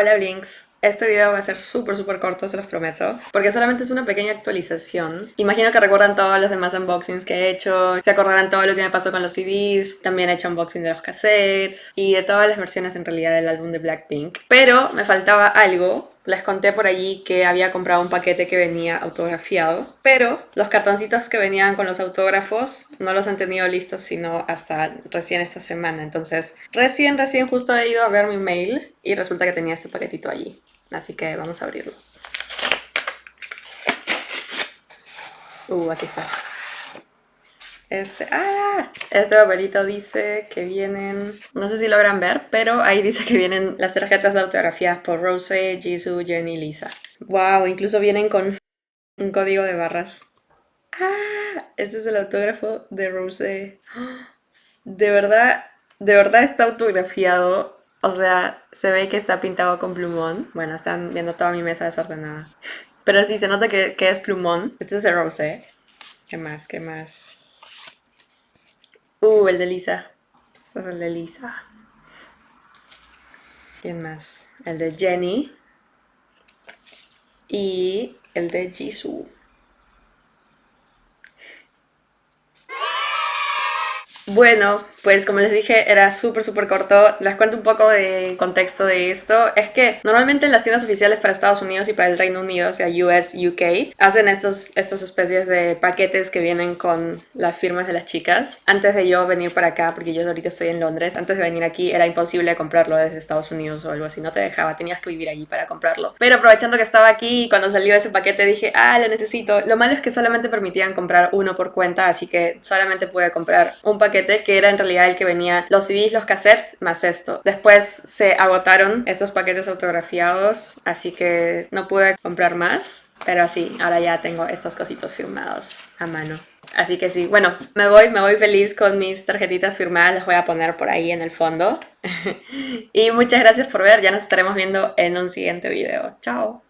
Hola Blinks. Este video va a ser súper súper corto, se los prometo, porque solamente es una pequeña actualización. Imagino que recuerdan todos los demás unboxings que he hecho, se acordarán todo lo que me pasó con los CDs, también he hecho unboxing de los cassettes y de todas las versiones en realidad del álbum de Blackpink. Pero me faltaba algo les conté por allí que había comprado un paquete que venía autografiado, pero los cartoncitos que venían con los autógrafos no los han tenido listos sino hasta recién esta semana. Entonces, recién, recién justo he ido a ver mi mail y resulta que tenía este paquetito allí. Así que vamos a abrirlo. Uh, aquí está. Este, ¡ah! Este papelito dice que vienen, no sé si logran ver, pero ahí dice que vienen las tarjetas autografiadas por Rose, Jisoo, Jenny y Lisa. ¡Wow! Incluso vienen con un código de barras. ¡Ah! Este es el autógrafo de Rose. De verdad, de verdad está autografiado. O sea, se ve que está pintado con plumón. Bueno, están viendo toda mi mesa desordenada. Pero sí, se nota que, es plumón. Este es de Rose. ¿Qué más? ¿Qué más? Uh, el de Lisa. Este es el de Lisa. ¿Quién más? El de Jenny. Y el de Jisoo. Bueno, pues como les dije, era súper súper corto. Les cuento un poco de contexto de esto. Es que normalmente en las tiendas oficiales para Estados Unidos y para el Reino Unido, o sea, US, UK, hacen estos, estos especies de paquetes que vienen con las firmas de las chicas. Antes de yo venir para acá, porque yo ahorita estoy en Londres, antes de venir aquí era imposible comprarlo desde Estados Unidos o algo así. No te dejaba, tenías que vivir allí para comprarlo. Pero aprovechando que estaba aquí cuando salió ese paquete dije, ah, lo necesito. Lo malo es que solamente permitían comprar uno por cuenta, así que solamente pude comprar un paquete que era en realidad el que venía los CDs, los cassettes, más esto. Después se agotaron esos paquetes autografiados, así que no pude comprar más. Pero sí, ahora ya tengo estos cositos firmados a mano. Así que sí, bueno, me voy, me voy feliz con mis tarjetitas firmadas, las voy a poner por ahí en el fondo. y muchas gracias por ver, ya nos estaremos viendo en un siguiente video. Chao.